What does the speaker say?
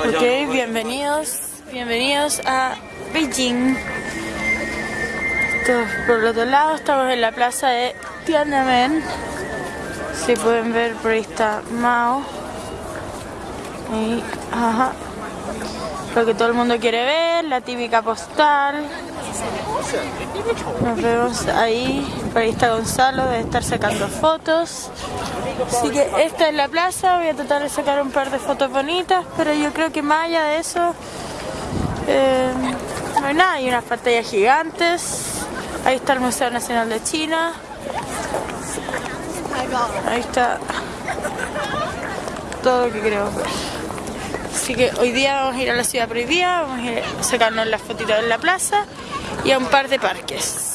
Ok, bienvenidos, bienvenidos a Beijing. Esto por el otro lado, estamos en la plaza de Tiananmen. Si pueden ver, por ahí está Mao. Y, ajá. Lo que todo el mundo quiere ver, la típica postal. Nos vemos ahí, por ahí está Gonzalo, debe estar sacando fotos. Así que esta es la plaza, voy a tratar de sacar un par de fotos bonitas, pero yo creo que más allá de eso, eh, no hay nada, hay unas pantallas gigantes. Ahí está el Museo Nacional de China. Ahí está todo lo que queremos ver. Así que hoy día vamos a ir a la ciudad prohibida, vamos a ir a sacarnos las fotitos en la plaza y a un par de parques.